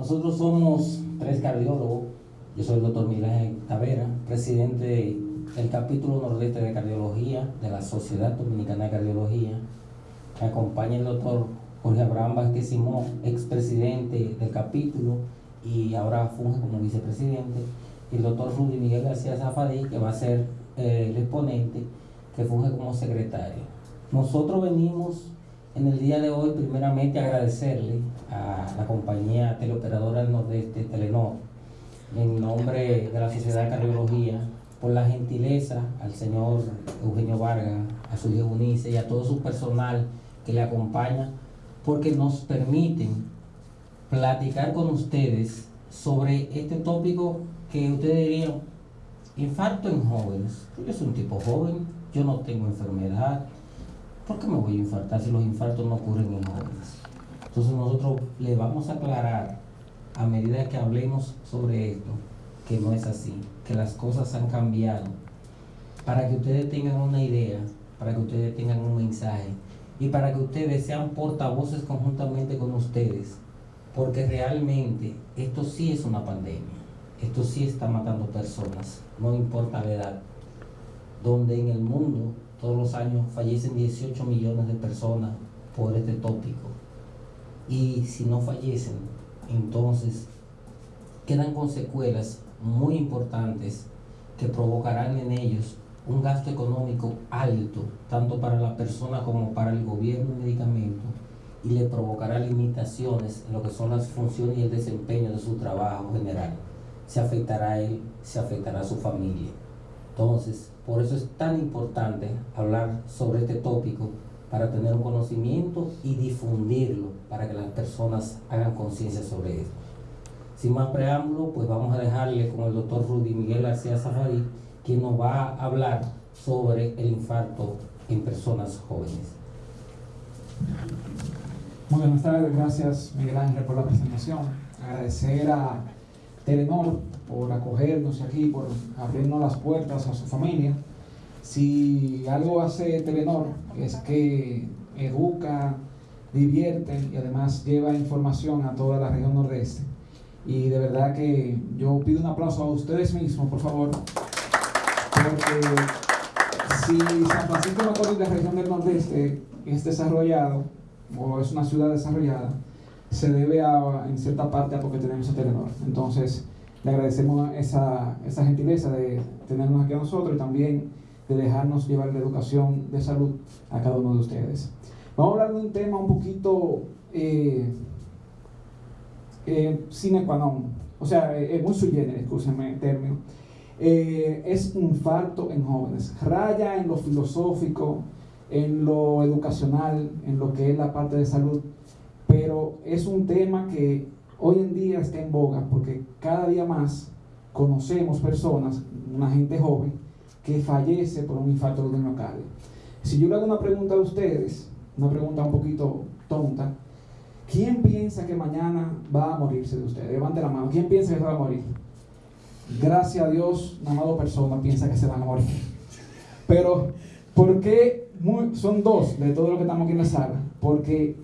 Nosotros somos tres cardiólogos. Yo soy el doctor Miguel Tavera, presidente del capítulo nordeste de cardiología de la Sociedad Dominicana de Cardiología. Me acompaña el doctor Jorge Abraham Vázquez Simón, expresidente del capítulo y ahora funge como vicepresidente. Y el doctor Rudy Miguel García Zafadí, que va a ser eh, el exponente, que funge como secretario. Nosotros venimos en el día de hoy, primeramente, agradecerle a la compañía teleoperadora del Nordeste, Telenor, en nombre de la Sociedad de Cardiología, por la gentileza al señor Eugenio Vargas, a su hija Unice y a todo su personal que le acompaña, porque nos permiten platicar con ustedes sobre este tópico que ustedes dirían, infarto en jóvenes. Yo soy un tipo joven, yo no tengo enfermedad, ¿por qué me voy a infartar si los infartos no ocurren en jóvenes? Entonces nosotros le vamos a aclarar a medida que hablemos sobre esto que no es así, que las cosas han cambiado, para que ustedes tengan una idea, para que ustedes tengan un mensaje y para que ustedes sean portavoces conjuntamente con ustedes, porque realmente esto sí es una pandemia, esto sí está matando personas, no importa la edad, donde en el mundo todos los años fallecen 18 millones de personas por este tópico. Y si no fallecen, entonces quedan con secuelas muy importantes que provocarán en ellos un gasto económico alto, tanto para la persona como para el gobierno de medicamentos, y le provocará limitaciones en lo que son las funciones y el desempeño de su trabajo general. Se afectará a él, se afectará a su familia. Entonces, por eso es tan importante hablar sobre este tópico para tener un conocimiento y difundirlo para que las personas hagan conciencia sobre esto. Sin más preámbulo, pues vamos a dejarle con el doctor Rudy Miguel García Zafarí, quien nos va a hablar sobre el infarto en personas jóvenes. Muy buenas tardes, gracias Miguel Ángel por la presentación. Agradecer a Telenor por acogernos aquí, por abrirnos las puertas a su familia. Si algo hace Telenor es que educa, divierte y además lleva información a toda la región nordeste. Y de verdad que yo pido un aplauso a ustedes mismos, por favor, porque si San Francisco de Macorís, la región del nordeste, es desarrollado o es una ciudad desarrollada, se debe a, en cierta parte a porque tenemos a Telenor. Entonces, le agradecemos esa, esa gentileza de tenernos aquí a nosotros y también de dejarnos llevar la educación de salud a cada uno de ustedes. Vamos a hablar de un tema un poquito eh, eh, sine qua non, o sea, eh, es muy sui generis, el término. Eh, es infarto en jóvenes, raya en lo filosófico, en lo educacional, en lo que es la parte de salud, pero es un tema que hoy en día está en boga porque cada día más conocemos personas, una gente joven, que fallece por un infarto de miocardio. Si yo le hago una pregunta a ustedes, una pregunta un poquito tonta, ¿quién piensa que mañana va a morirse de ustedes? Levante la mano, ¿quién piensa que se va a morir? Gracias a Dios, una amado persona piensa que se van a morir. Pero, ¿por qué son dos de todo lo que estamos aquí en la sala? Porque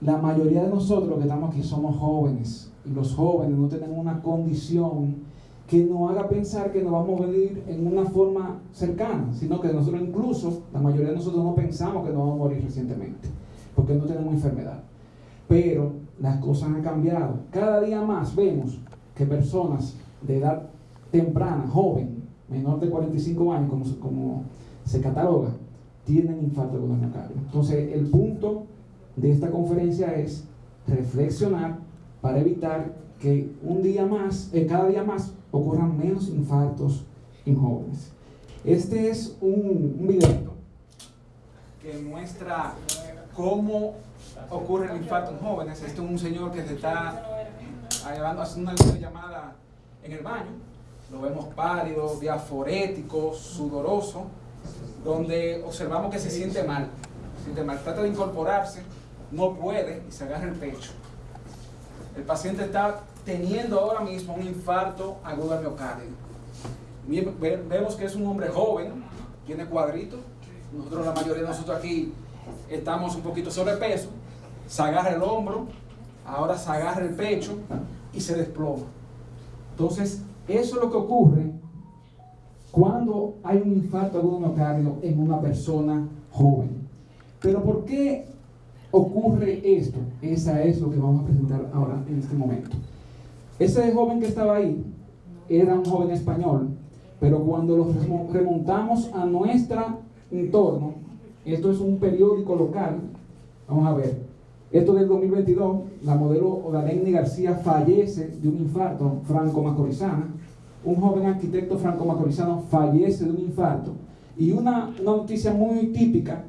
la mayoría de nosotros que estamos aquí somos jóvenes y los jóvenes no tienen una condición que nos haga pensar que nos vamos a morir en una forma cercana, sino que nosotros incluso, la mayoría de nosotros no pensamos que nos vamos a morir recientemente, porque no tenemos enfermedad. Pero las cosas han cambiado. Cada día más vemos que personas de edad temprana, joven, menor de 45 años, como, se cataloga, tienen infarto de miocardio. Entonces, el punto de esta conferencia es reflexionar para evitar que un día más, eh, cada día más, ocurran menos infartos en jóvenes. Este es un, un video que muestra cómo ocurre el infarto en jóvenes. Este es un señor que se está haciendo una llamada en el baño. Lo vemos pálido, diaforético, sudoroso, donde observamos que se siente mal. Se siente mal. Trata de incorporarse, no puede y se agarra el pecho. El paciente está teniendo ahora mismo un infarto agudo al miocardio. Vemos que es un hombre joven, tiene cuadritos. Nosotros, la mayoría de nosotros aquí, estamos un poquito sobrepeso. Se agarra el hombro, ahora se agarra el pecho. y se desploma. Entonces, eso es lo que ocurre cuando hay un infarto agudo miocardio en una persona joven. Pero ¿por qué ocurre esto? Esa es lo que vamos a presentar ahora en este momento. Ese joven que estaba ahí era un joven español, pero cuando lo remontamos a nuestro entorno, esto es un periódico local, vamos a ver, esto del 2022, la modelo Odaleni García fallece de un infarto franco-macorizana, un joven arquitecto franco-macorizano fallece de un infarto, y una, noticia muy típica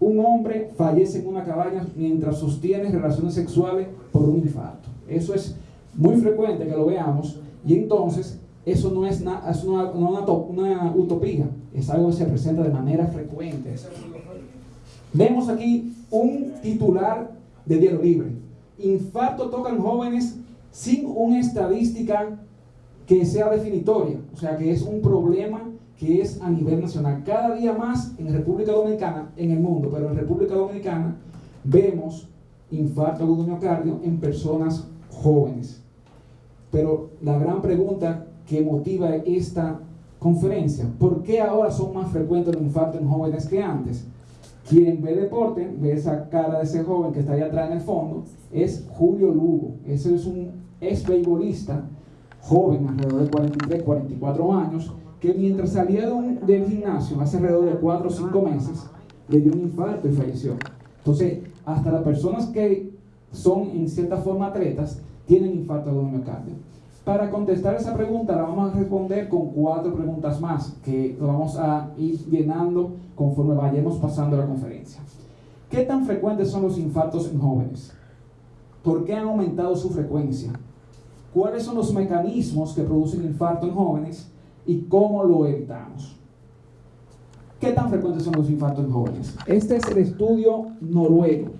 un hombre fallece en una cabaña mientras sostiene relaciones sexuales por un infarto. Eso es muy frecuente que lo veamos y entonces eso no es, una, una, utopía, es algo que se presenta de manera frecuente. Vemos aquí un titular de Diario Libre. Infarto tocan jóvenes sin una estadística que sea definitoria, o sea que es un problema que es a nivel nacional. Cada día más en República Dominicana, en el mundo, pero en República Dominicana vemos infarto agudo miocardio en personas jóvenes. Pero la gran pregunta que motiva esta conferencia, ¿por qué ahora son más frecuentes los infartos en jóvenes que antes? Quien ve deporte, ve esa cara de ese joven que está ahí atrás en el fondo, es Julio Lugo. Ese es un ex beisbolista joven, alrededor de 43, 44 años, que mientras salía del gimnasio hace alrededor de 4 o 5 meses, le dio un infarto y falleció. Entonces, hasta las personas que son en cierta forma atletas tienen infarto de miocardio. Para contestar esa pregunta la vamos a responder con cuatro preguntas más que lo vamos a ir llenando conforme vayamos pasando la conferencia. ¿Qué tan frecuentes son los infartos en jóvenes? ¿Por qué han aumentado su frecuencia? ¿Cuáles son los mecanismos que producen infarto en jóvenes? y cómo lo evitamos. ¿Qué tan frecuentes son los infartos en jóvenes? Este es el estudio noruego.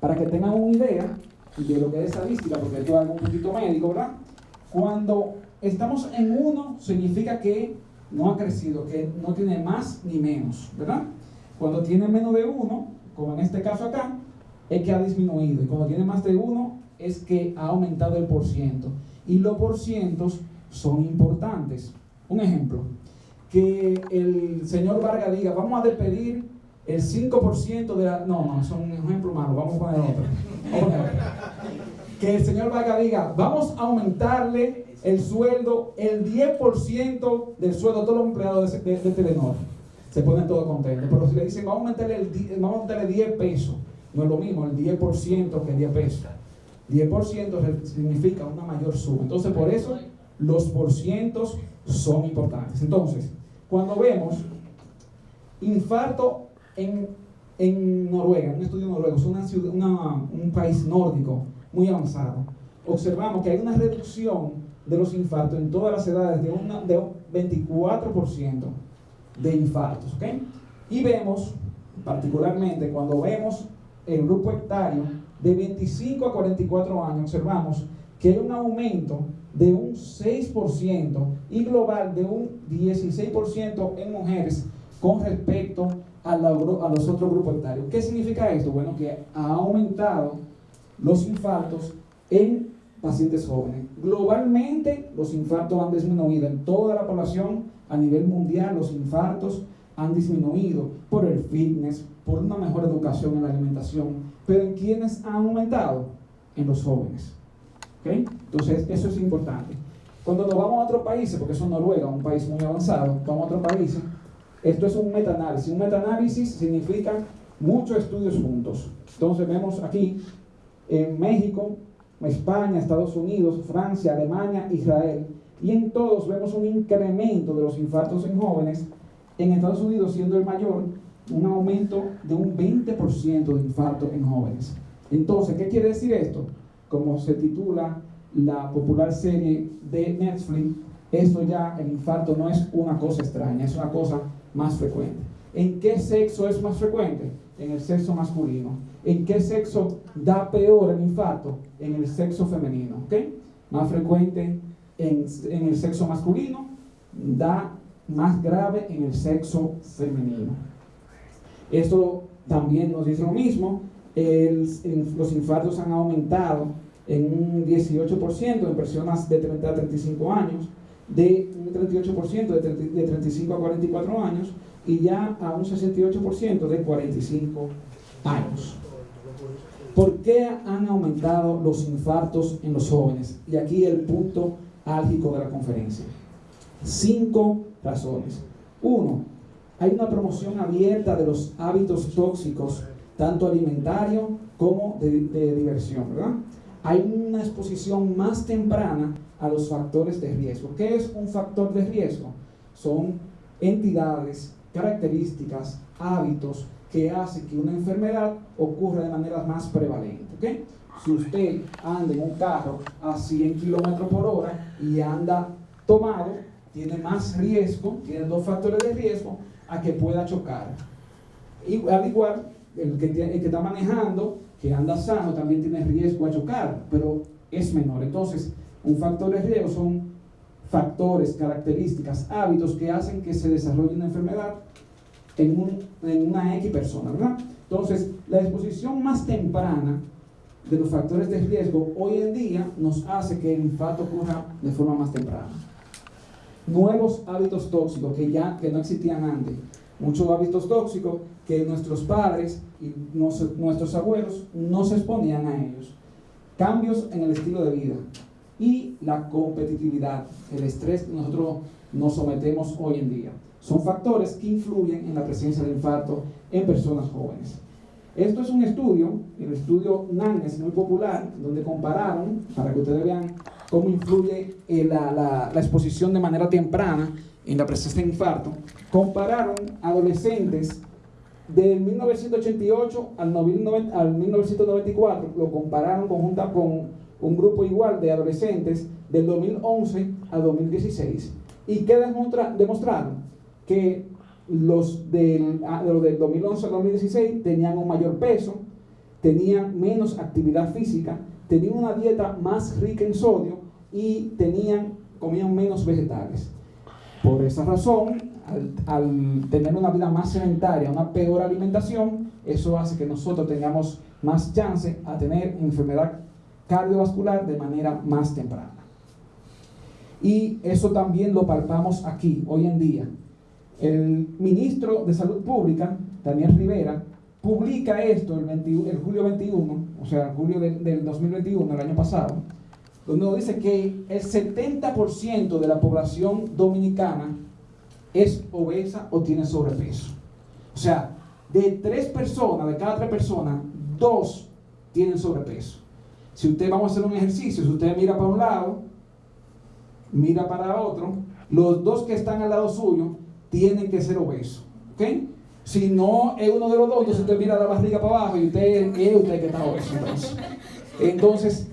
Para que tengan una idea de lo que es estadística, porque esto es algo un poquito médico, ¿verdad? Cuando estamos en uno, significa que no ha crecido, que no tiene más ni menos, ¿verdad? Cuando tiene menos de uno, como en este caso acá, es que ha disminuido. Y cuando tiene más de uno, es que ha aumentado el porciento. Y los porcientos son importantes. Un ejemplo, que el señor Vargas diga, vamos a despedir el 5% de la... No, no, es un ejemplo malo, vamos a poner otro. Que el señor Vargas diga, vamos a aumentarle el sueldo, el 10% del sueldo a todos los empleados de, de, Telenor. Se ponen todos contentos. Pero si le dicen, vamos a aumentarle, vamos a aumentarle 10 pesos, no es lo mismo el 10% que 10 pesos. 10% significa una mayor suma. Entonces, por eso los porcientos son importantes. Entonces, cuando vemos infarto en, en Noruega, un estudio noruego, es una ciudad, un país nórdico muy avanzado, observamos que hay una reducción de los infartos en todas las edades de, una, de un 24% de infartos. ¿okay? Y vemos, particularmente cuando vemos el grupo etario de 25 a 44 años, observamos que hay un aumento de un 6% y global de un 16% en mujeres con respecto a, los otros grupos etarios. ¿Qué significa esto? Bueno, que ha aumentado los infartos en pacientes jóvenes. Globalmente, los infartos han disminuido en toda la población a nivel mundial. Los infartos han disminuido por el fitness, por una mejor educación en la alimentación. Pero ¿en quiénes han aumentado? En los jóvenes. Entonces, eso es importante. Cuando nos vamos a otros países, porque eso es Noruega, un país muy avanzado, vamos a otros países, esto es un metaanálisis. Un metaanálisis significa muchos estudios juntos. Entonces vemos aquí en México, España, Estados Unidos, Francia, Alemania, Israel, y en todos vemos un incremento de los infartos en jóvenes, en Estados Unidos siendo el mayor, un aumento de un 20% de infarto en jóvenes. Entonces, ¿qué quiere decir esto? como se titula la popular serie de Netflix, eso ya, el infarto no es una cosa extraña, es una cosa más frecuente. ¿En qué sexo es más frecuente? En el sexo masculino. ¿En qué sexo da peor el infarto? En el sexo femenino. Más frecuente en, en el sexo masculino, da más grave en el sexo femenino. Esto también nos dice lo mismo, los infartos han aumentado en un 18% en personas de 30 a 35 años, de un 38% de, de 35 a 44 años y ya a un 68% de 45 años. ¿Por qué han aumentado los infartos en los jóvenes? Y aquí el punto álgico de la conferencia. Cinco razones. Uno, hay una promoción abierta de los hábitos tóxicos, tanto alimentario como de, de diversión, ¿verdad? Hay una exposición más temprana a los factores de riesgo. ¿Qué es un factor de riesgo? Son entidades, características, hábitos que hace que una enfermedad ocurra de manera más prevalente. ¿okay? Si usted anda en un carro a 100 kilómetros por hora y anda tomado, tiene más riesgo, tiene dos factores de riesgo a que pueda chocar. Y al igual, el que, el que está manejando, que anda sano, también tiene riesgo a chocar, pero es menor. Entonces, un factor de riesgo son factores, características, hábitos que hacen que se desarrolle una enfermedad en, una X persona, ¿verdad? Entonces, la exposición más temprana de los factores de riesgo hoy en día nos hace que el infarto ocurra de forma más temprana. Nuevos hábitos tóxicos que ya que no existían antes. Muchos hábitos tóxicos que nuestros padres y nuestros abuelos no se exponían a ellos. Cambios en el estilo de vida y la competitividad, el estrés que nosotros nos sometemos hoy en día son factores que influyen en la presencia de infarto en personas jóvenes. Esto es un estudio, el estudio NAN es muy popular, donde compararon, para que ustedes vean cómo influye eh, la, exposición de manera temprana en la presencia de infarto, compararon adolescentes del 1988 al, al 1994, lo compararon conjunta con un grupo igual de adolescentes del 2011 al 2016. ¿Y qué demostraron? que los del, ah, del 2011 al 2016 tenían un mayor peso, tenían menos actividad física, tenían una dieta más rica en sodio y tenían, comían menos vegetales. Por esa razón, al, tener una vida más sedentaria, una peor alimentación, eso hace que nosotros tengamos más chance a tener enfermedad cardiovascular de manera más temprana. Y eso también lo palpamos aquí, hoy en día. El ministro de Salud Pública, Daniel Rivera, publica esto el, el julio 21, o sea, el julio del 2021, el año pasado, donde dice que el 70% de la población dominicana es obesa o tiene sobrepeso. O sea, de tres personas, de cada tres personas, dos tienen sobrepeso. Si usted vamos a hacer un ejercicio, si usted mira para un lado, mira para otro, los dos que están al lado suyo tienen que ser obesos. ¿Ok? Si no es uno de los dos, entonces usted mira la barriga para abajo y usted es usted que está obeso. Entonces,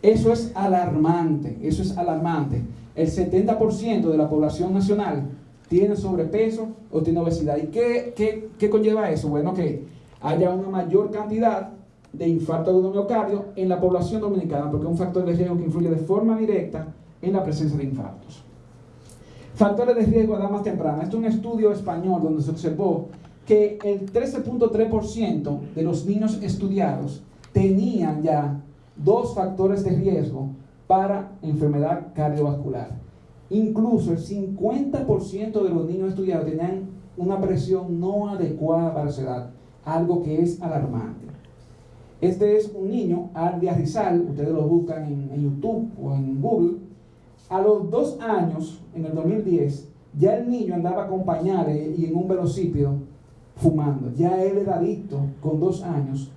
eso es alarmante, eso es alarmante. El 70% de la población nacional tiene sobrepeso o tiene obesidad. ¿Y qué, qué, qué conlleva eso? Bueno, que haya una mayor cantidad de infarto de miocardio en la población dominicana, porque es un factor de riesgo que influye de forma directa en la presencia de infartos. Factores de riesgo a edad más temprana. Esto es un estudio español donde se observó que el 13.3% de los niños estudiados tenían ya dos factores de riesgo para enfermedad cardiovascular. Incluso el 50% de los niños estudiados tenían una presión no adecuada para su edad, algo que es alarmante. Este es un niño, Ardia Rizal, ustedes lo buscan en YouTube o en Google, a los dos años, en el 2010, ya el niño andaba con pañales y en un velocípedo fumando. Ya él era adicto con dos años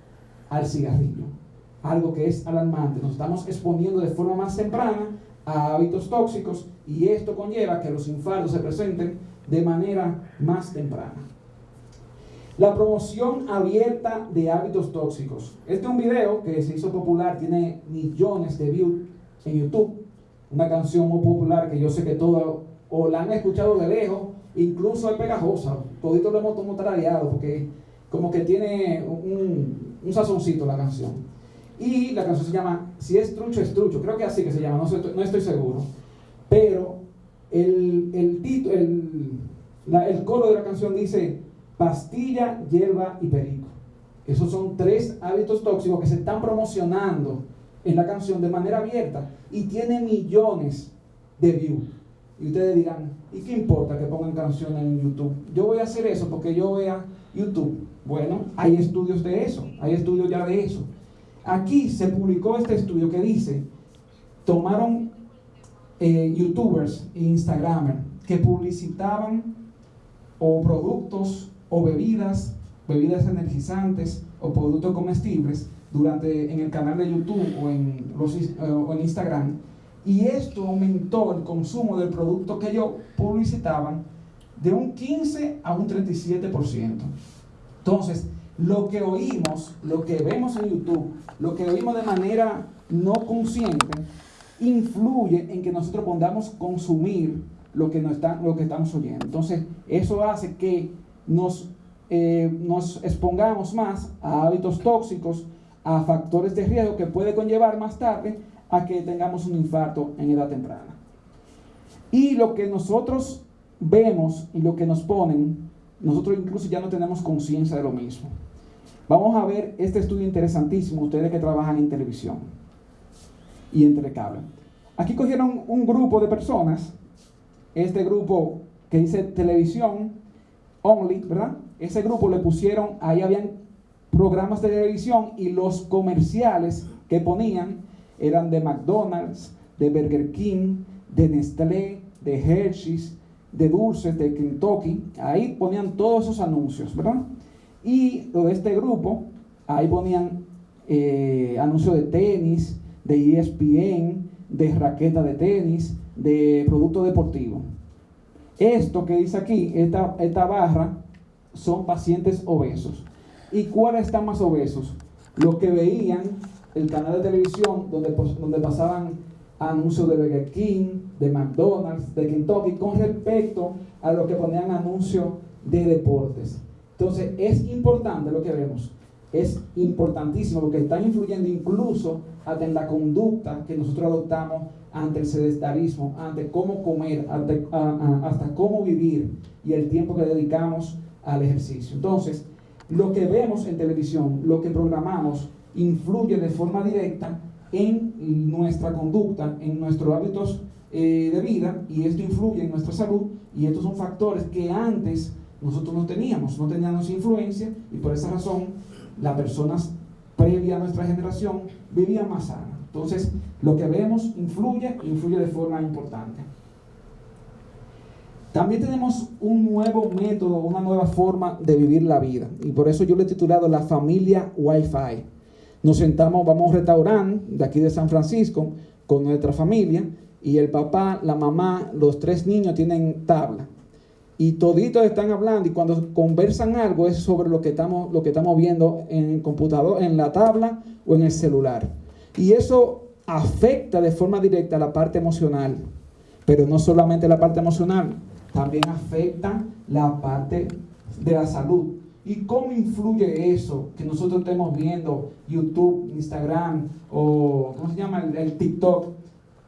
al cigarrillo. Algo que es alarmante. Nos estamos exponiendo de forma más temprana a hábitos tóxicos y esto conlleva que los infartos se presenten de manera más temprana. La promoción abierta de hábitos tóxicos. Este es un video que se hizo popular, tiene millones de views en YouTube una canción muy popular que yo sé que todos o la han escuchado de lejos, incluso es pegajosa, todito lo hemos tarareado porque como que tiene un, un sazoncito la canción. Y la canción se llama Si es trucho, es trucho, creo que así que se llama, no, no estoy seguro. Pero el, el, título, el, el coro de la canción dice pastilla, hierba y perico. Esos son tres hábitos tóxicos que se están promocionando en la canción de manera abierta y tiene millones de views. Y ustedes dirán, ¿y qué importa que pongan canciones en YouTube? Yo voy a hacer eso porque yo vea YouTube. Bueno, hay estudios de eso, hay estudios ya de eso. Aquí se publicó este estudio que dice, tomaron eh, youtubers e instagramers que publicitaban o productos o bebidas, bebidas energizantes o productos comestibles durante en el canal de YouTube o en, los, eh, o en Instagram y esto aumentó el consumo del producto que ellos publicitaban de un 15 a un 37%. Entonces, lo que oímos, lo que vemos en YouTube, lo que oímos de manera no consciente, influye en que nosotros podamos consumir lo que, nos lo que estamos oyendo. Entonces, eso hace que nos, eh, nos expongamos más a hábitos tóxicos, a factores de riesgo que puede conllevar más tarde a que tengamos un infarto en edad temprana. Y lo que nosotros vemos y lo que nos ponen, nosotros incluso ya no tenemos conciencia de lo mismo. Vamos a ver este estudio interesantísimo, ustedes que trabajan en televisión y en telecable. Aquí cogieron un grupo de personas, este grupo que dice televisión only, ¿verdad? Ese grupo le pusieron, ahí habían programas de televisión y los comerciales que ponían eran de McDonald's, de Burger King, de Nestlé, de Hershey's, de dulces, de Kentucky. Ahí ponían todos esos anuncios, ¿verdad? Y de este grupo, ahí ponían eh, anuncios de tenis, de ESPN, de raqueta de tenis, de producto deportivo. Esto que dice aquí, esta, esta barra, son pacientes obesos. ¿Y cuáles están más obesos? Los que veían el canal de televisión donde, donde pasaban anuncios de Burger King, de McDonald's, de Kentucky, con respecto a lo que ponían anuncios de deportes. Entonces, es importante lo que vemos. Es importantísimo porque está influyendo incluso hasta en la conducta que nosotros adoptamos ante el sedentarismo, ante cómo comer, hasta cómo vivir y el tiempo que dedicamos al ejercicio. Entonces, lo que vemos en televisión, lo que programamos, influye de forma directa en nuestra conducta, en nuestros hábitos eh, de vida y esto influye en nuestra salud y estos son factores que antes nosotros no teníamos, no teníamos influencia y por esa razón las personas previa a nuestra generación vivían más sanas. Entonces, lo que vemos influye, influye de forma importante. También tenemos un nuevo método, una nueva forma de vivir la vida. Y por eso yo le he titulado La familia Wi-Fi. Nos sentamos, vamos a un restaurante de aquí de San Francisco con nuestra familia y el papá, la mamá, los tres niños tienen tabla. Y toditos están hablando y cuando conversan algo es sobre lo que estamos, lo que estamos viendo en el computador, en la tabla o en el celular. Y eso afecta de forma directa la parte emocional. Pero no solamente la parte emocional, también afecta la parte de la salud. ¿Y cómo influye eso que nosotros estemos viendo YouTube, Instagram o, ¿cómo se llama? El, TikTok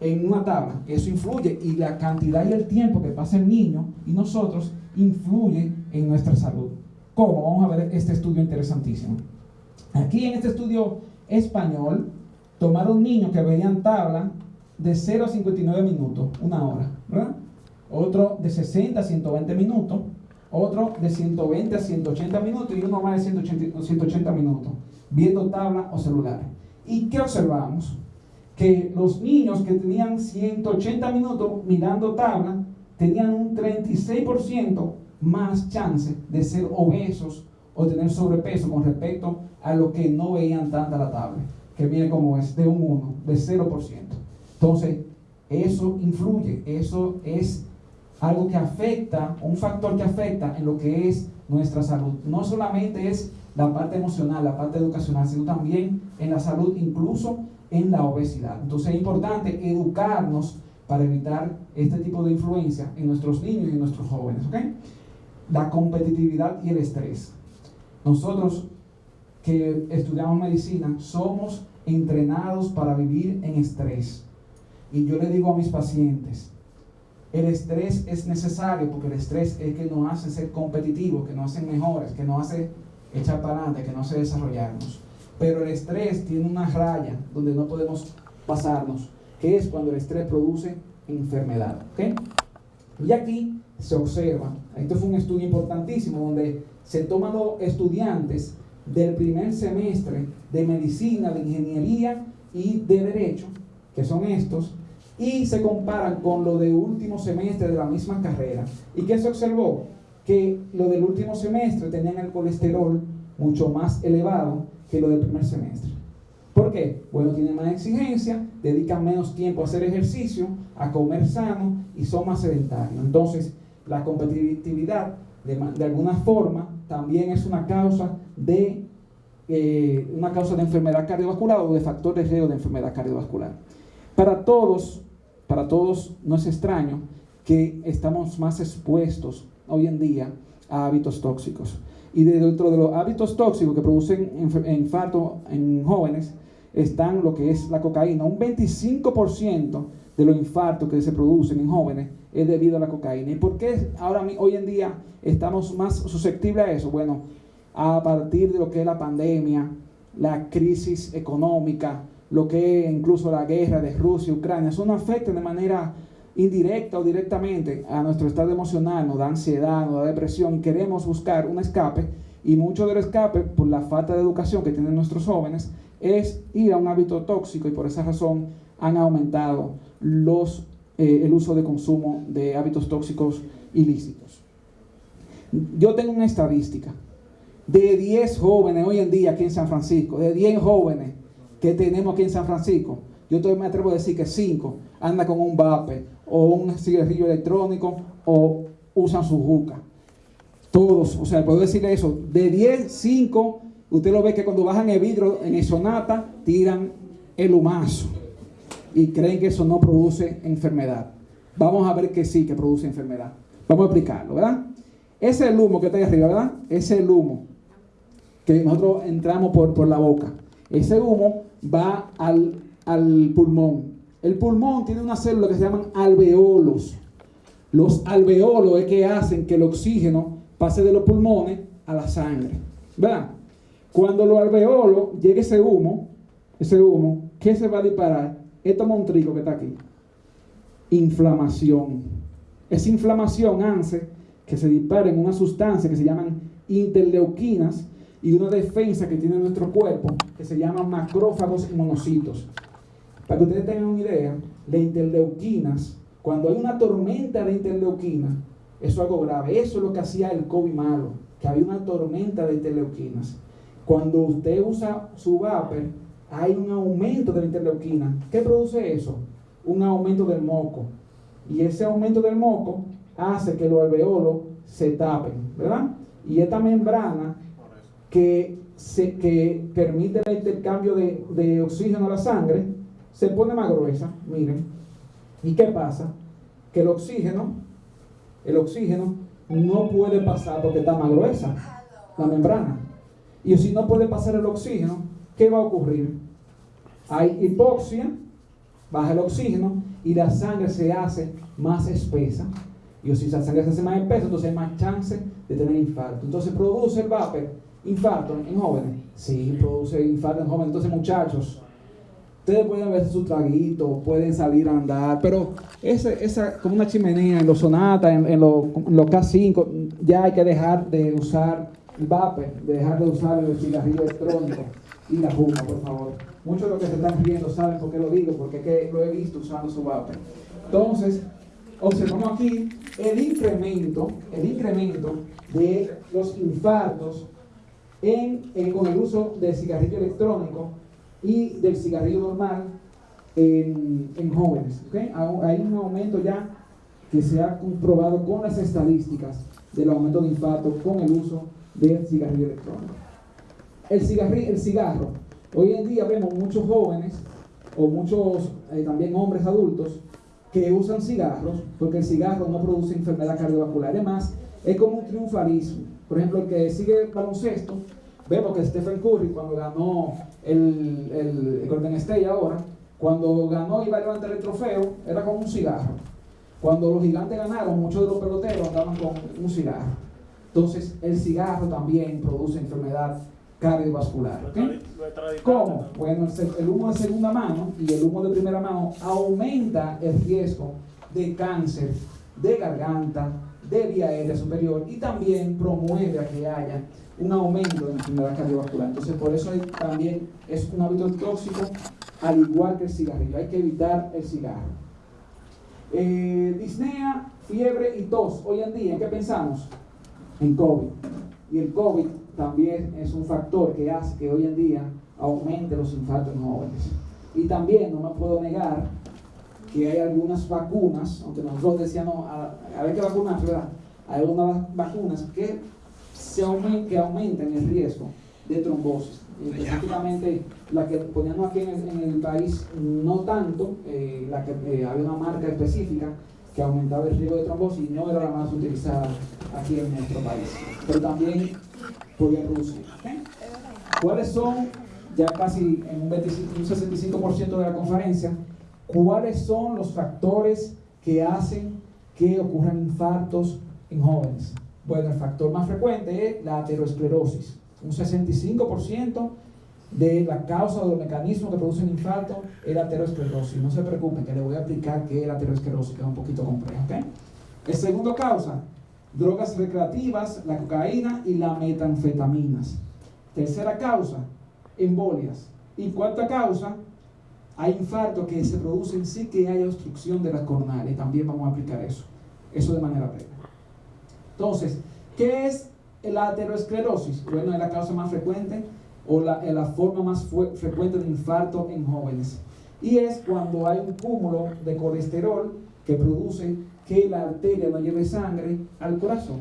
en una tabla? Eso influye y la cantidad y el tiempo que pasa el niño y nosotros influye en nuestra salud. ¿Cómo? Vamos a ver este estudio interesantísimo. Aquí en este estudio español, tomaron niños que veían tabla de 0 a 59 minutos, una hora, ¿verdad? Otro de 60 a 120 minutos otro de 120 a 180 minutos y uno más de 180, 180 minutos, viendo tabla o celular. ¿Y qué observamos? Que los niños que tenían 180 minutos mirando tabla tenían un 36% más chance de ser obesos o tener sobrepeso con respecto a lo que no veían tanta la tabla, que viene como es de un 1, de 0%. Entonces, eso influye, eso es algo que afecta, un factor que afecta en lo que es nuestra salud. No solamente es la parte emocional, la parte educacional, sino también en la salud, incluso en la obesidad. Entonces es importante educarnos para evitar este tipo de influencia en nuestros niños y en nuestros jóvenes. La competitividad y el estrés. Nosotros que estudiamos medicina somos entrenados para vivir en estrés. Y yo le digo a mis pacientes, el estrés es necesario porque el estrés es que nos hace ser competitivos, que nos hace mejores, que nos hace echar para adelante, que nos hace desarrollarnos. Pero el estrés tiene una raya donde no podemos pasarnos, que es cuando el estrés produce enfermedad. Y aquí se observa, esto fue un estudio importantísimo donde se toman los estudiantes del primer semestre de medicina, de ingeniería y de derecho, que son estos, y se comparan con lo de último semestre de la misma carrera. ¿Y qué se observó? Que lo del último semestre tenían el colesterol mucho más elevado que lo del primer semestre. ¿Por qué? Bueno, tienen más exigencia, dedican menos tiempo a hacer ejercicio, a comer sano y son más sedentarios. Entonces, la competitividad, de, alguna forma, también es una causa de eh, una causa de enfermedad cardiovascular o de factor de riesgo de enfermedad cardiovascular. Para todos, para todos no es extraño que estamos más expuestos hoy en día a hábitos tóxicos. Y dentro de los hábitos tóxicos que producen infarto en jóvenes están lo que es la cocaína. Un 25% de los infartos que se producen en jóvenes es debido a la cocaína. ¿Y por qué ahora hoy en día estamos más susceptibles a eso? Bueno, a partir de lo que es la pandemia, la crisis económica, lo que incluso la guerra de Rusia y Ucrania, eso nos afecta de manera indirecta o directamente a nuestro estado emocional, nos da ansiedad, nos da depresión, queremos buscar un escape y mucho del escape por la falta de educación que tienen nuestros jóvenes es ir a un hábito tóxico y por esa razón han aumentado los, eh, el uso de consumo de hábitos tóxicos ilícitos. Yo tengo una estadística de 10 jóvenes hoy en día aquí en San Francisco, de 10 jóvenes que tenemos aquí en San Francisco, yo todavía me atrevo a decir que 5 andan con un vape o un cigarrillo electrónico o usan su juca. Todos, o sea, puedo decirle eso, de 10, 5, usted lo ve que cuando bajan el vidrio en el sonata, tiran el humazo y creen que eso no produce enfermedad. Vamos a ver que sí, que produce enfermedad. Vamos a explicarlo, ¿verdad? Ese humo que está ahí arriba, ¿verdad? Ese humo que nosotros entramos por, por la boca. Ese humo va al, al pulmón. El pulmón tiene una célula que se llaman alveolos. Los alveolos es que hacen que el oxígeno pase de los pulmones a la sangre. ¿Verdad? Cuando los alveolos llegue ese humo, ese humo, ¿qué se va a disparar? Esto montrico que está aquí. Inflamación. Esa inflamación hace que se disparen una sustancia que se llaman interleuquinas y una defensa que tiene nuestro cuerpo que se llama macrófagos y monocitos. Para que ustedes tengan una idea, las interleuquinas, cuando hay una tormenta de interleuquinas, eso es algo grave. Eso es lo que hacía el COVID malo, que había una tormenta de interleuquinas. Cuando usted usa su vapor, hay un aumento de la interleuquina. ¿Qué produce eso? Un aumento del moco. Y ese aumento del moco hace que los alveolos se tapen, ¿verdad? Y esta membrana que, se, que permite el intercambio de, de oxígeno a la sangre se pone más gruesa, miren. ¿Y qué pasa? Que el oxígeno, el oxígeno no puede pasar porque está más gruesa la membrana. Y si no puede pasar el oxígeno, ¿qué va a ocurrir? Hay hipoxia, baja el oxígeno y la sangre se hace más espesa. Y si la sangre se hace más espesa, entonces hay más chance de tener infarto. Entonces produce el vapor infarto en jóvenes. Sí, produce infarto en jóvenes. Entonces, muchachos, ustedes pueden ver su traguito, pueden salir a andar, pero ese, esa, como una chimenea en los sonatas, en, los, K5, ya hay que dejar de usar el vapor, de dejar de usar el cigarrillo electrónico y la juca, por favor. Muchos de los que se están riendo saben por qué lo digo, porque que lo he visto usando su vapor. Entonces, observamos aquí el incremento, el incremento de los infartos con el uso del cigarrillo electrónico y del cigarrillo normal en, en jóvenes. Hay un aumento ya que se ha comprobado con las estadísticas del aumento de infarto con el uso del cigarrillo electrónico. El cigarro. Hoy en día vemos muchos jóvenes o muchos eh, también hombres adultos que usan cigarros porque el cigarro no produce enfermedad cardiovascular. Además, es como un triunfalismo. Por ejemplo, el que sigue el baloncesto, vemos que Stephen Curry, cuando ganó el, el, Golden State ahora, cuando ganó y iba a levantar el trofeo, era con un cigarro. Cuando los gigantes ganaron, muchos de los peloteros andaban con un cigarro. Entonces, el cigarro también produce enfermedad cardiovascular. ¿Cómo? Bueno, el humo de segunda mano y el humo de primera mano aumenta el riesgo de cáncer de garganta, de vía aérea superior y también promueve a que haya un aumento de la enfermedad cardiovascular. Entonces, por eso también es un hábito tóxico, al igual que el cigarrillo. Hay que evitar el cigarro. Eh, disnea, fiebre y tos. Hoy en día, ¿en qué pensamos? En COVID. Y el COVID también es un factor que hace que hoy en día aumente los infartos en jóvenes. Y también no me puedo negar que hay algunas vacunas, aunque nosotros decíamos, a, ver qué vacunas, ¿verdad? Hay algunas vacunas que, se aumentan, que aumentan el riesgo de trombosis. Específicamente la que poníamos aquí en el, país, no tanto, eh, la que eh, había una marca específica que aumentaba el riesgo de trombosis y no era la más utilizada aquí en nuestro país. Pero también podía Rusia. ¿Cuáles son, ya casi en un, 25, un 65% de la conferencia, ¿Cuáles son los factores que hacen que ocurran infartos en jóvenes? Bueno, el factor más frecuente es la aterosclerosis. Un 65% de la causa o los mecanismos que producen infarto es la aterosclerosis. No se preocupen, que les voy a explicar qué es la aterosclerosis, que es un poquito complejo. ¿okay? El segundo causa, drogas recreativas, la cocaína y las metanfetaminas. Tercera causa, embolias. Y cuarta causa, hay infartos que se producen sin que haya obstrucción de las coronarias. También vamos a aplicar eso. Eso de manera breve. Entonces, ¿qué es la aterosclerosis? Bueno, es la causa más frecuente o la, la forma más frecuente de infarto en jóvenes. Y es cuando hay un cúmulo de colesterol que produce que la arteria no lleve sangre al corazón.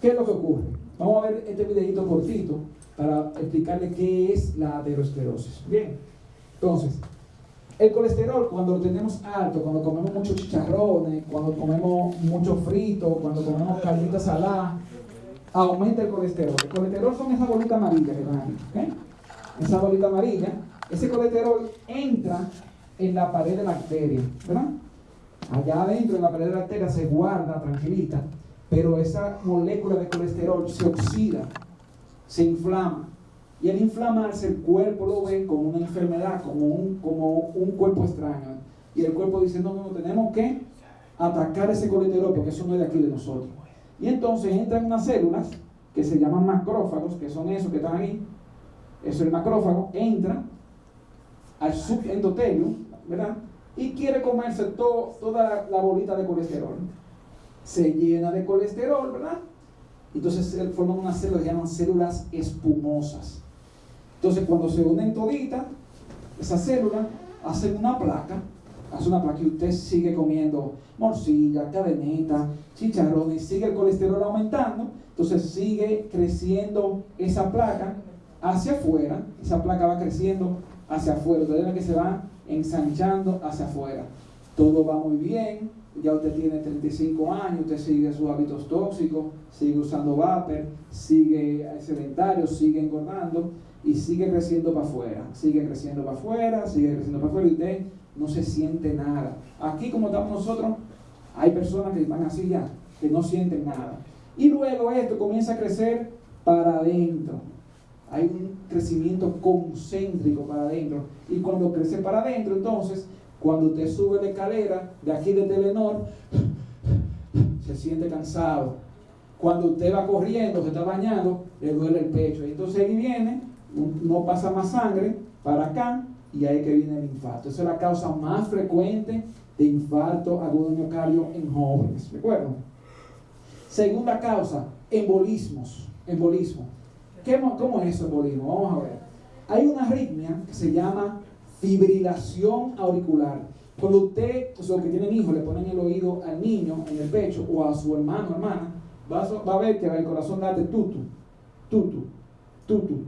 ¿Qué es lo que ocurre? Vamos a ver este videito cortito para explicarle qué es la aterosclerosis. Bien, entonces, el colesterol, cuando lo tenemos alto, cuando comemos muchos chicharrones, cuando comemos mucho frito, cuando comemos carnitas saladas, aumenta el colesterol. El colesterol son esas bolitas amarillas que van aquí. Esa bolita amarilla, ese colesterol entra en la pared de la arteria, ¿verdad? Allá adentro, en la pared de la arteria, se guarda tranquilita, pero esa molécula de colesterol se oxida, se inflama y al inflamarse el cuerpo lo ve como una enfermedad, como un, como un cuerpo extraño. Y el cuerpo dice, no, no, tenemos que atacar ese colesterol porque eso no es de aquí de nosotros. Y entonces entran unas células que se llaman macrófagos, que son esos que están ahí. Eso es el macrófago, entra al subendotelio, ¿verdad? Y quiere comerse toda la, bolita de colesterol. Se llena de colesterol, ¿verdad? Entonces forman unas células que llaman células espumosas. Entonces, cuando se unen toditas, esas células hacen una placa, hace una placa y usted sigue comiendo morcilla, cadeneta, chicharrones, sigue el colesterol aumentando, entonces sigue creciendo esa placa hacia afuera, esa placa va creciendo hacia afuera, usted ve que se va ensanchando hacia afuera. Todo va muy bien, ya usted tiene 35 años, usted sigue sus hábitos tóxicos, sigue usando vapor, sigue sedentario, sigue engordando, y sigue creciendo para afuera, sigue creciendo para afuera, sigue creciendo para afuera y usted no se siente nada. Aquí como estamos nosotros, hay personas que están así ya, que no sienten nada. Y luego esto comienza a crecer para adentro. Hay un crecimiento concéntrico para adentro. Y cuando crece para adentro, entonces, cuando usted sube la escalera de aquí de Telenor, se siente cansado. Cuando usted va corriendo, se está bañando, le duele el pecho. Y entonces ahí viene no pasa más sangre para acá y ahí que viene el infarto. Esa es la causa más frecuente de infarto agudo miocardio en jóvenes. ¿Recuerdan? Segunda causa, embolismos. Embolismo. ¿Cómo es eso, embolismo? Vamos a ver. Hay una arritmia que se llama fibrilación auricular. Cuando usted, o sea, que tienen hijos, le ponen el oído al niño en el pecho o a su hermano o hermana, va a, va a ver que el corazón late tutu, tutu, tutu,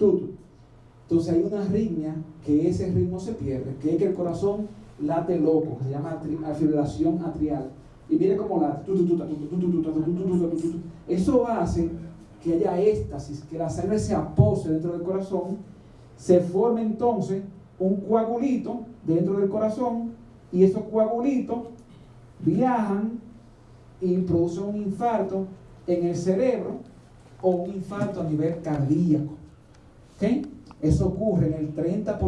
entonces hay una arritmia que ese ritmo se pierde, que es que el corazón late loco, se llama fibrilación atrial. Y mire cómo late. Eso hace que haya éxtasis, que la sangre se apose dentro del corazón, se forme entonces un coagulito dentro del corazón y esos coagulitos viajan y producen un infarto en el cerebro o un infarto a nivel cardíaco. ¿Ok? Eso ocurre en el 30%,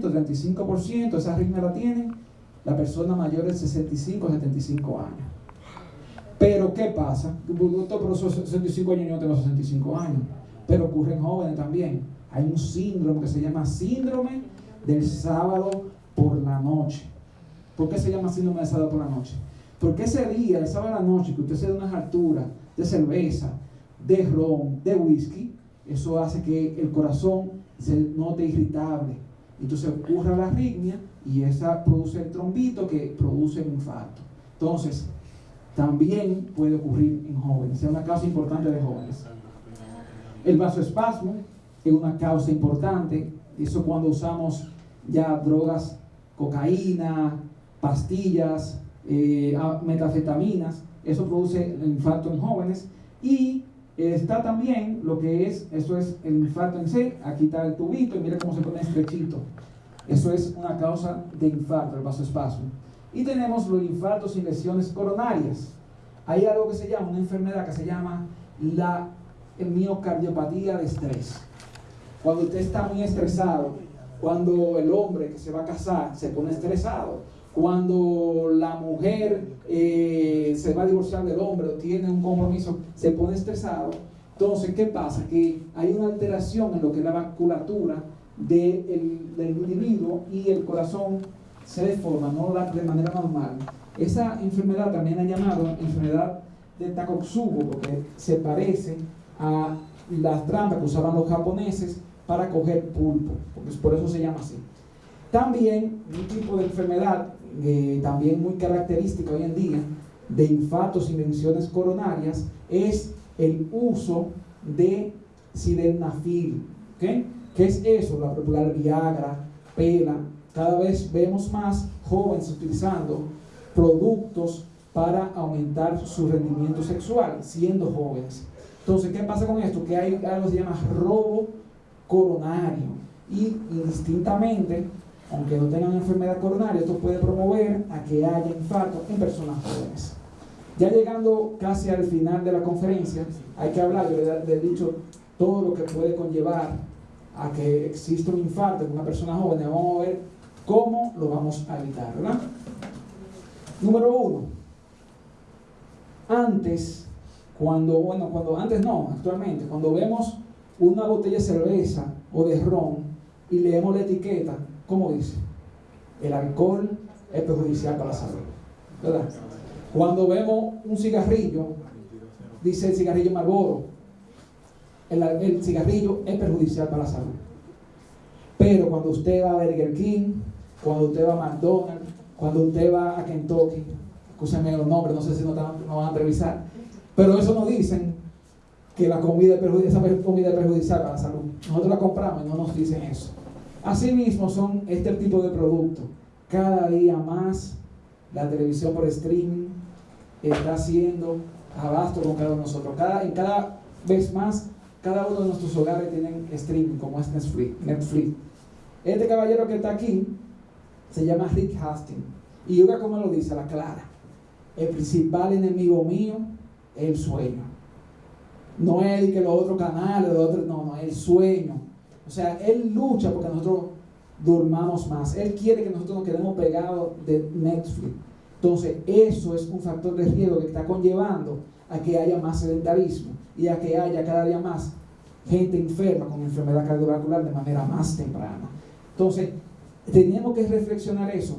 35%, esa arritmia la tienen la persona mayor de 65 75 años. Pero, ¿qué pasa? Doctor, pero esos 65 años yo tengo 65 años. Pero ocurre en jóvenes también. Hay un síndrome que se llama síndrome del sábado por la noche. ¿Por qué se llama síndrome del sábado por la noche? Porque ese día, el sábado por la noche, que usted se da unas alturas de cerveza, de ron, de whisky, eso hace que el corazón se note irritable. Entonces ocurre la arritmia y esa produce el trombito que produce el infarto. Entonces, también puede ocurrir en jóvenes, es una causa importante de jóvenes. El vasoespasmo es una causa importante, eso cuando usamos ya drogas, cocaína, pastillas, eh, metafetaminas, eso produce el infarto en jóvenes y está también lo que es, eso es el infarto en C, aquí está el tubito y mira cómo se pone estrechito. Eso es una causa de infarto, el vasoespasmo. Y tenemos los infartos y lesiones coronarias. Hay algo que se llama, una enfermedad que se llama la miocardiopatía de estrés. Cuando usted está muy estresado, cuando el hombre que se va a casar se pone estresado, cuando la mujer eh, se va a divorciar del hombre o tiene un compromiso, se pone estresado. Entonces, ¿qué pasa? Que hay una alteración en lo que es la vasculatura del individuo y el corazón se deforma, no de manera normal. Esa enfermedad también han llamado enfermedad de Takotsubo, porque se parece a las trampas que usaban los japoneses para coger pulpo, porque por eso se llama así. También un tipo de enfermedad eh, también muy característica hoy en día de infartos y menciones coronarias es el uso de sildenafil. ¿okay? ¿Qué es eso? La popular Viagra, Pela. Cada vez vemos más jóvenes utilizando productos para aumentar su rendimiento sexual, siendo jóvenes. Entonces, ¿qué pasa con esto? Que hay algo que se llama robo coronario. Y indistintamente, aunque no tengan enfermedad coronaria, esto puede promover a que haya infarto en personas jóvenes. Ya llegando casi al final de la conferencia, hay que hablar, le he dicho todo lo que puede conllevar a que exista un infarto en una persona joven. Vamos a ver cómo lo vamos a evitar. Número uno, antes, cuando, bueno, cuando antes no, actualmente, cuando vemos una botella de cerveza o de ron y leemos la etiqueta, ¿cómo dice? El alcohol es perjudicial para la salud, ¿verdad? Cuando vemos un cigarrillo, dice el cigarrillo Marlboro, el, cigarrillo es perjudicial para la salud. Pero cuando usted va a Burger King, cuando usted va a McDonald's, cuando usted va a Kentucky, escúchame los nombres, no sé si nos, van a entrevistar, pero eso nos dicen que la comida esa comida es perjudicial para la salud. Nosotros la compramos y no nos dicen eso. Asimismo son este tipo de productos. Cada día más la televisión por streaming está haciendo abasto con cada uno de nosotros. Cada, cada vez más, cada uno de nuestros hogares tienen streaming, como es Netflix. Netflix. Este caballero que está aquí se llama Rick Hastings. Y oiga como lo dice, la clara. El principal enemigo mío es el sueño. No es el que los otros canales, los otros, no, no, es el sueño. O sea, él lucha porque nosotros durmamos más. Él quiere que nosotros nos quedemos pegados de Netflix. Entonces, eso es un factor de riesgo que está conllevando a que haya más sedentarismo y a que haya cada día más gente enferma con enfermedad cardiovascular de manera más temprana. Entonces, tenemos que reflexionar eso.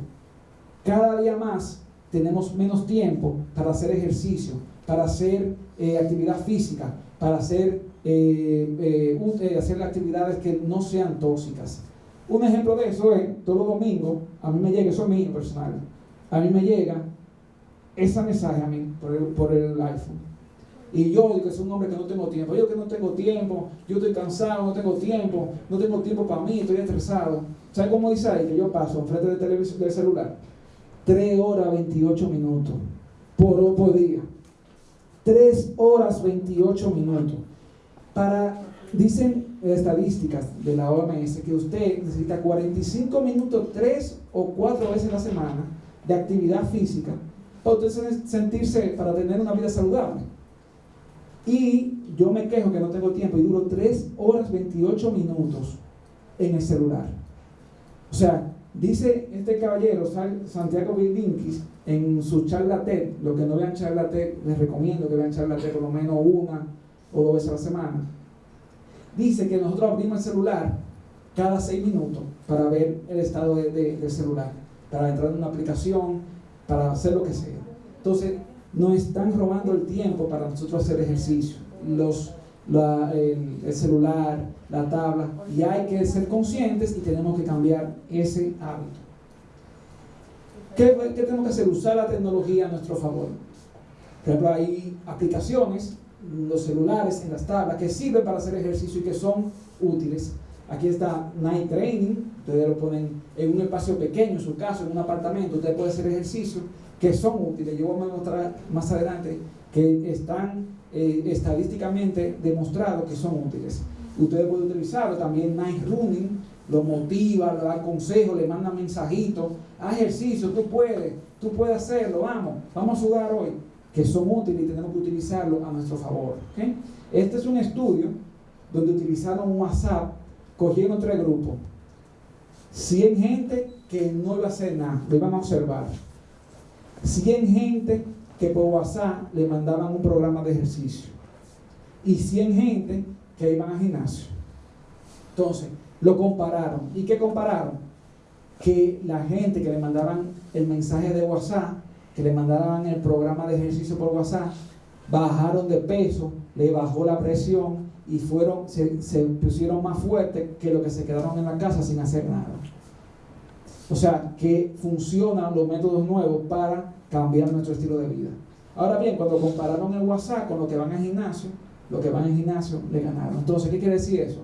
Cada día más tenemos menos tiempo para hacer ejercicio, para hacer eh, actividad física, para hacer, eh, eh, hacer actividades que no sean tóxicas. Un ejemplo de eso es, todo domingo, a mí me llega, eso es mío personal, a mí me llega ese mensaje a mí por el, por el iPhone. Y yo que es un hombre que no tengo tiempo. Yo que no tengo tiempo, yo estoy cansado, no tengo tiempo, no tengo tiempo para mí, estoy estresado. ¿Sabe cómo dice ahí? Que yo paso enfrente del televisor del celular 3 horas 28 minutos por, por día. 3 horas 28 minutos. Para, dicen estadísticas de la OMS que usted necesita 45 minutos 3 o 4 veces a la semana de actividad física para usted sentirse, para tener una vida saludable. Y yo me quejo que no tengo tiempo y duro 3 horas 28 minutos en el celular. O sea, dice este caballero, Santiago Vildinkis, en su charla TED, lo que no vean charla TED, les recomiendo que vean charla TED por lo menos una o dos veces a la semana. Dice que nosotros abrimos el celular cada 6 minutos para ver el estado de, del celular, para entrar en una aplicación, para hacer lo que sea. Entonces, nos están robando el tiempo para nosotros hacer ejercicio. Los, el, celular, la tabla, y hay que ser conscientes y tenemos que cambiar ese hábito. ¿Qué, ¿Qué, tenemos que hacer? Usar la tecnología a nuestro favor. Por ejemplo, hay aplicaciones, los celulares, en las tablas, que sirven para hacer ejercicio y que son útiles. Aquí está Night Training, ustedes lo ponen en un espacio pequeño, en su caso, en un apartamento, usted puede hacer ejercicio que son útiles. Yo voy a mostrar más adelante que están eh, estadísticamente demostrados que son útiles. Ustedes pueden utilizarlo también Night Running, lo motiva, le da consejos, le manda mensajitos, haz ejercicio, tú puedes, tú puedes hacerlo, vamos, vamos a sudar hoy, que son útiles y tenemos que utilizarlo a nuestro favor. Este es un estudio donde utilizaron WhatsApp, cogieron tres grupos, 100 gente que no iba a hacer nada, lo iban a observar. 100 gente que por WhatsApp le mandaban un programa de ejercicio y 100 gente que iban al gimnasio. Entonces, lo compararon. ¿Y qué compararon? Que la gente que le mandaban el mensaje de WhatsApp, que le mandaban el programa de ejercicio por WhatsApp, bajaron de peso, le bajó la presión y fueron, se, pusieron más fuertes que los que se quedaron en la casa sin hacer nada. O sea, que funcionan los métodos nuevos para cambiar nuestro estilo de vida. Ahora bien, cuando compararon el WhatsApp con lo que van al gimnasio, los que van al gimnasio le ganaron. Entonces, ¿qué quiere decir eso?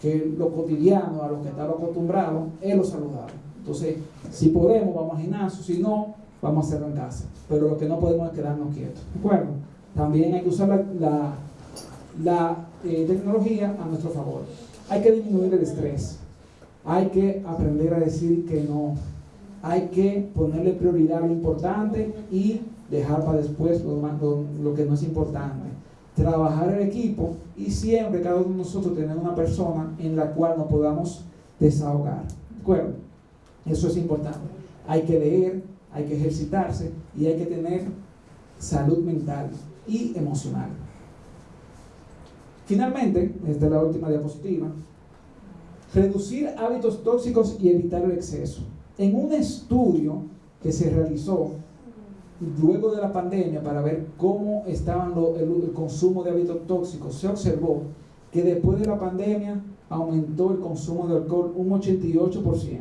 Que lo cotidiano, a lo que estaba acostumbrado, es lo saludable. Entonces, si podemos, vamos al gimnasio, si no, vamos a hacerlo en casa. Pero lo que no podemos es quedarnos quietos. ¿De acuerdo? También hay que usar la, la, eh, tecnología a nuestro favor. Hay que disminuir el estrés. Hay que aprender a decir que no. Hay que ponerle prioridad a lo importante y dejar para después lo, que no es importante. Trabajar en equipo y siempre cada uno de nosotros tener una persona en la cual nos podamos desahogar. ¿De acuerdo? Eso es importante. Hay que leer, hay que ejercitarse y hay que tener salud mental y emocional. Finalmente, esta es la última diapositiva, reducir hábitos tóxicos y evitar el exceso. En un estudio que se realizó luego de la pandemia para ver cómo estaba el, consumo de hábitos tóxicos, se observó que después de la pandemia aumentó el consumo de alcohol un 88%.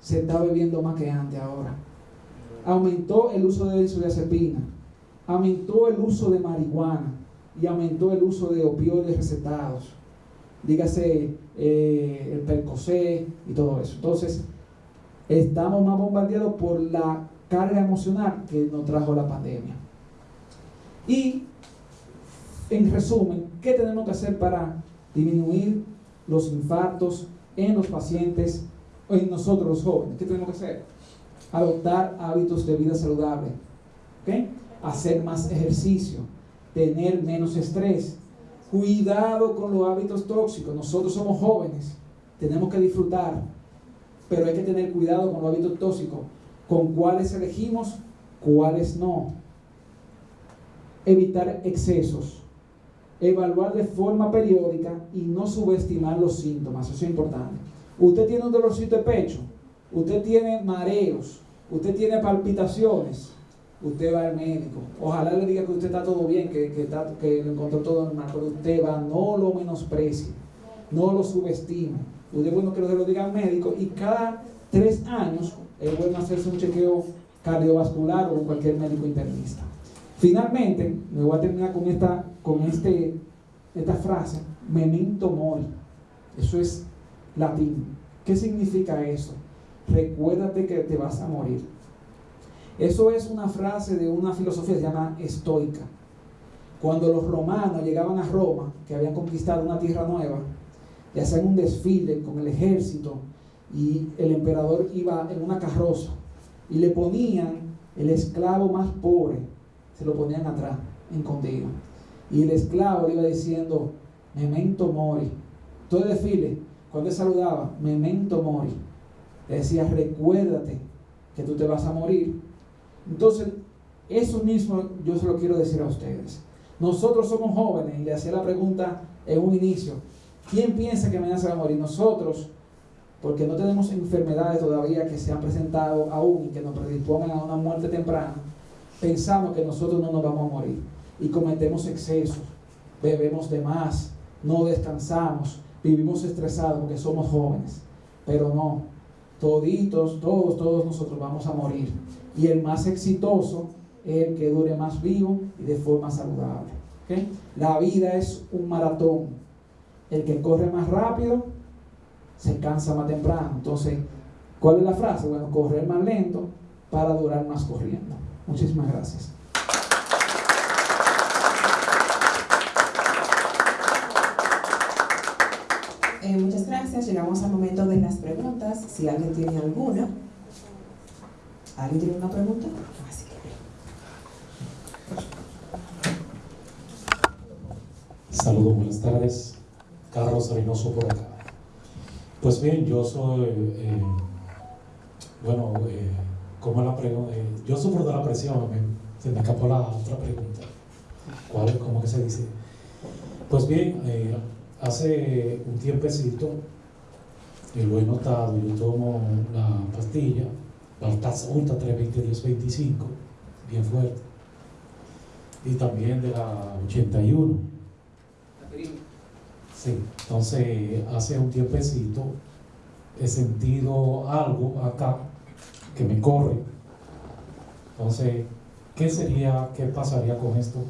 Se está bebiendo más que antes ahora. Aumentó el uso de benzodiazepina, aumentó el uso de marihuana y aumentó el uso de opioides recetados dígase eh, el percocé y todo eso. Entonces, estamos más bombardeados por la carga emocional que nos trajo la pandemia. Y, en resumen, ¿qué tenemos que hacer para disminuir los infartos en los pacientes o en nosotros los jóvenes? ¿Qué tenemos que hacer? Adoptar hábitos de vida saludable, hacer más ejercicio, tener menos estrés, Cuidado con los hábitos tóxicos. Nosotros somos jóvenes, tenemos que disfrutar, pero hay que tener cuidado con los hábitos tóxicos. Con cuáles elegimos, cuáles no. Evitar excesos. Evaluar de forma periódica y no subestimar los síntomas. Eso es importante. Usted tiene un dolorcito de pecho, usted tiene mareos, usted tiene palpitaciones usted va al médico. Ojalá le diga que usted está todo bien, que, que, está, lo encontró todo normal, pero usted va, no lo menosprecie, no lo subestime. Usted bueno que lo diga al médico y cada tres años es bueno hacerse un chequeo cardiovascular o cualquier médico internista. Finalmente, me voy a terminar con esta, con este, esta frase, memento mori. Eso es latín. ¿Qué significa eso? Recuérdate que te vas a morir. Eso es una frase de una filosofía que se llama estoica. Cuando los romanos llegaban a Roma, que habían conquistado una tierra nueva, y hacían un desfile con el ejército y el emperador iba en una carroza y le ponían el esclavo más pobre, se lo ponían atrás, escondido. Y el esclavo le iba diciendo, memento mori. Todo el desfile, cuando él saludaba, memento mori. Le decía, recuérdate que tú te vas a morir. Entonces, eso mismo yo se lo quiero decir a ustedes. Nosotros somos jóvenes y le hacía la pregunta en un inicio, ¿quién piensa que mañana se va a morir? Nosotros, porque no tenemos enfermedades todavía que se han presentado aún y que nos predispongan a una muerte temprana, pensamos que nosotros no nos vamos a morir y cometemos excesos, bebemos de más, no descansamos, vivimos estresados porque somos jóvenes, pero no, toditos, todos, todos nosotros vamos a morir. Y el más exitoso es el que dure más vivo y de forma saludable. La vida es un maratón. El que corre más rápido se cansa más temprano. Entonces, ¿cuál es la frase? Bueno, correr más lento para durar más corriendo. Muchísimas gracias. Eh, muchas gracias. Llegamos al momento de las preguntas. Si alguien tiene alguna. ¿Alguien tiene una pregunta? Saludos, buenas tardes. Carlos Reynoso por acá. Pues bien, yo soy, eh, bueno, eh, como la pregunta, eh, yo sufro de la presión, se me escapó la otra pregunta. ¿Cuál, cómo que se dice? Pues bien, hace un tiempecito lo he notado, yo tomo la pastilla, la Ulta 320 1025, bien fuerte, y también de la 81. Sí, entonces hace un tiempecito he sentido algo acá que me corre. Entonces, ¿qué sería, qué pasaría con esto?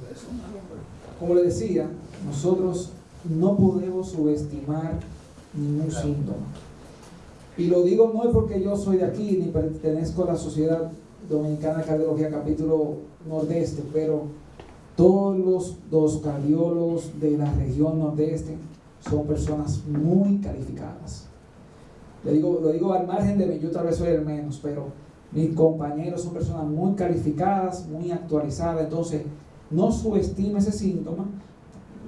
Como le decía, nosotros no podemos subestimar ningún síntoma. Y lo digo no es porque yo soy de aquí ni pertenezco a la Sociedad Dominicana de Cardiología capítulo Nordeste, pero todos los, cardiólogos de la región Nordeste son personas muy calificadas. Le digo, lo digo al margen de mí, yo tal vez soy el menos, pero mis compañeros son personas muy calificadas, muy actualizadas, entonces no subestime ese síntoma,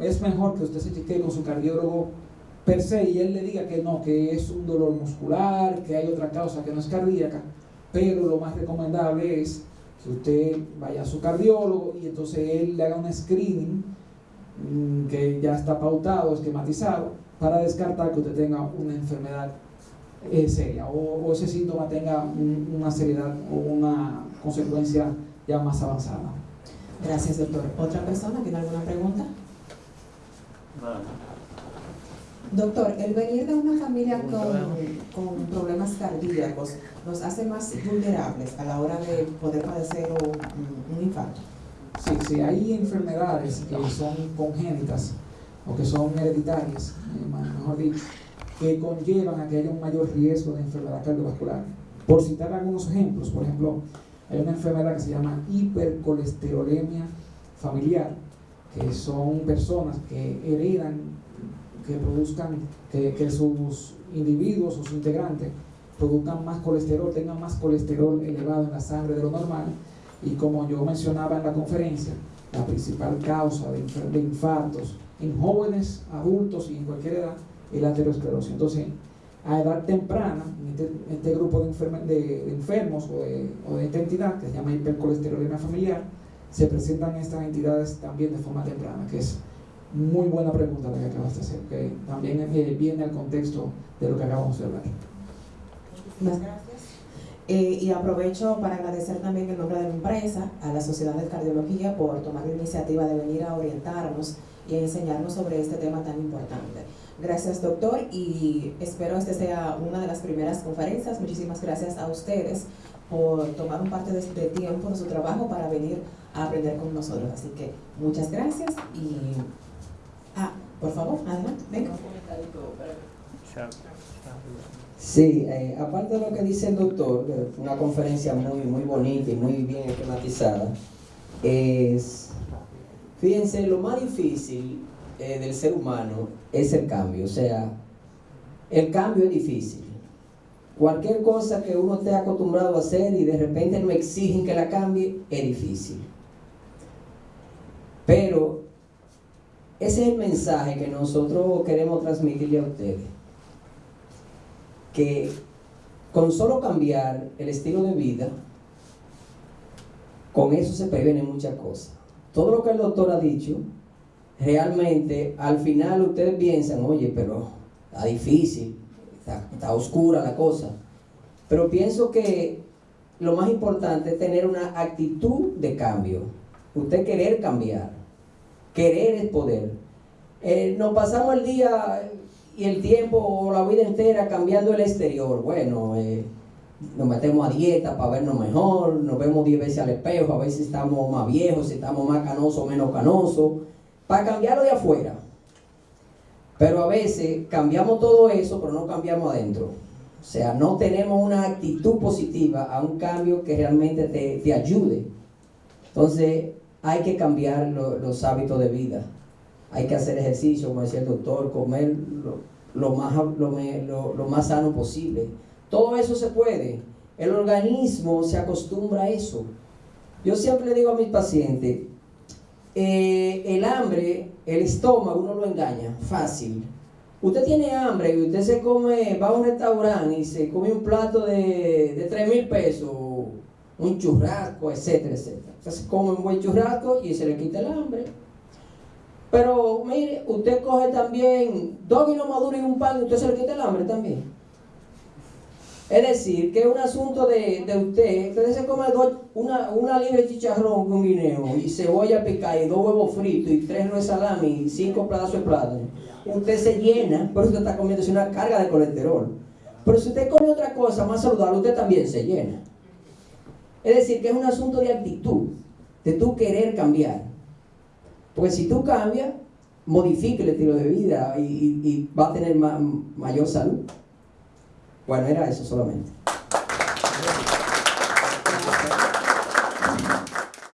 es mejor que usted se chequee con su cardiólogo per se y él le diga que no, que es un dolor muscular, que hay otra causa que no es cardíaca, pero lo más recomendable es que usted vaya a su cardiólogo y entonces él le haga un screening mm, que ya está pautado, esquematizado, para descartar que usted tenga una enfermedad eh, seria o, ese síntoma tenga una seriedad o una consecuencia ya más avanzada. Gracias, doctor. ¿Otra persona tiene alguna pregunta? Doctor, el venir de una familia con, problemas cardíacos nos hace más vulnerables a la hora de poder padecer un, un infarto. Sí, sí, hay enfermedades que son congénitas o que son hereditarias, eh, mejor dicho, que conllevan a que haya un mayor riesgo de enfermedad cardiovascular. Por citar algunos ejemplos, por ejemplo, hay una enfermedad que se llama hipercolesterolemia familiar, que son personas que heredan que produzcan, que, sus individuos, sus integrantes, produzcan más colesterol, tengan más colesterol elevado en la sangre de lo normal. Y como yo mencionaba en la conferencia, la principal causa de, de infartos en jóvenes, adultos y en cualquier edad es la aterosclerosis. Entonces, a edad temprana, en este, este grupo de, de, enfermos o o de, esta entidad, que se llama hipercolesterolemia familiar, se presentan estas entidades también de forma temprana, que es muy buena pregunta la que acabas de hacer, que también viene al contexto de lo que acabamos de hablar. Muchas gracias. Eh, y aprovecho para agradecer también en nombre de la empresa a la Sociedad de Cardiología por tomar la iniciativa de venir a orientarnos y a enseñarnos sobre este tema tan importante. Gracias, doctor, y espero este sea una de las primeras conferencias. Muchísimas gracias a ustedes por tomar un parte de este tiempo de su trabajo para venir a aprender con nosotros. Así que muchas gracias y Ah, por favor, adelante, venga. Sí, eh, aparte de lo que dice el doctor, una conferencia muy, muy bonita y muy bien esquematizada, es, fíjense, lo más difícil eh, del ser humano es el cambio, o sea, el cambio es difícil. Cualquier cosa que uno esté acostumbrado a hacer y de repente no exigen que la cambie, es difícil. Pero ese es el mensaje que nosotros queremos transmitirle a ustedes. Que con solo cambiar el estilo de vida, con eso se previenen muchas cosas. Todo lo que el doctor ha dicho, realmente al final ustedes piensan, oye, pero está difícil, está, está oscura la cosa. Pero pienso que lo más importante es tener una actitud de cambio. Usted querer cambiar. Querer es poder. Eh, nos pasamos el día y el tiempo o la vida entera cambiando el exterior. Bueno, eh, nos metemos a dieta para vernos mejor, nos vemos 10 veces al espejo, a ver si estamos más viejos, si estamos más canosos o menos canosos, para cambiarlo de afuera. Pero a veces cambiamos todo eso, pero no cambiamos adentro. O sea, no tenemos una actitud positiva a un cambio que realmente te, te ayude. Entonces, hay que cambiar lo- los hábitos de vida. Hay que hacer ejercicio, como decía el doctor, comer lo, más, lo- lo más sano posible. Todo eso se puede. El organismo se acostumbra a eso. Yo siempre le digo a mis pacientes, eh, el hambre, el estómago, uno lo engaña, fácil. Usted tiene hambre y usted se come, va a un restaurante y se come un plato de, de 3 mil pesos, un churrasco, etcétera, etcétera. Usted se come un buen churrasco y se le quita el hambre. Pero mire, usted coge también dos kilos maduros y un pan y usted se le quita el hambre también. Es decir, que es un asunto de, de usted, usted se come dos- una, una libre chicharrón con guineo y cebolla picada y dos huevos fritos y tres nueces salami y cinco pedazos de plátano. Usted se llena, pero usted está comiendo una carga de colesterol. Pero si usted come otra cosa más saludable, usted también se llena. Es decir, que es un asunto de actitud, de tú querer cambiar. Porque si tú cambias, modifica el estilo de vida y, va a tener ma- mayor salud. Bueno, era eso solamente.